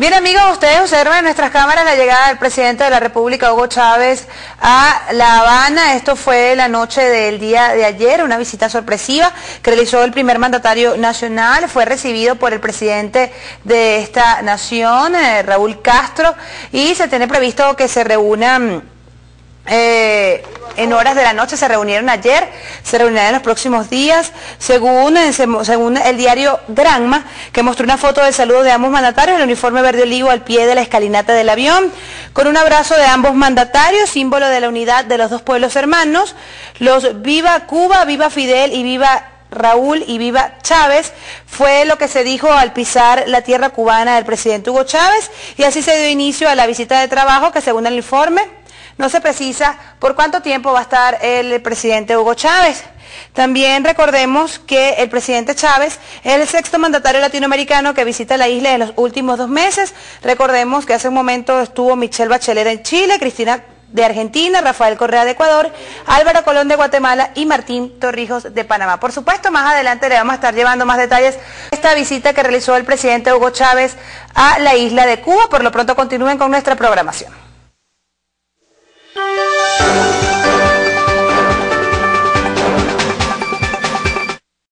Bien amigos, ustedes observan en nuestras cámaras la llegada del presidente de la República, Hugo Chávez, a La Habana. Esto fue la noche del día de ayer, una visita sorpresiva que realizó el primer mandatario nacional. Fue recibido por el presidente de esta nación, eh, Raúl Castro, y se tiene previsto que se reúnan... Eh, en horas de la noche, se reunieron ayer, se reunirán en los próximos días, según, eh, según el diario Granma, que mostró una foto del saludo de ambos mandatarios, el uniforme verde olivo al pie de la escalinata del avión, con un abrazo de ambos mandatarios, símbolo de la unidad de los dos pueblos hermanos, los Viva Cuba, Viva Fidel y Viva Raúl y Viva Chávez, fue lo que se dijo al pisar la tierra cubana del presidente Hugo Chávez, y así se dio inicio a la visita de trabajo que según el informe, no se precisa por cuánto tiempo va a estar el presidente Hugo Chávez. También recordemos que el presidente Chávez es el sexto mandatario latinoamericano que visita la isla en los últimos dos meses. Recordemos que hace un momento estuvo Michelle Bachelet en Chile, Cristina de Argentina, Rafael Correa de Ecuador, Álvaro Colón de Guatemala y Martín Torrijos de Panamá. Por supuesto, más adelante le vamos a estar llevando más detalles de esta visita que realizó el presidente Hugo Chávez a la isla de Cuba. Por lo pronto continúen con nuestra programación.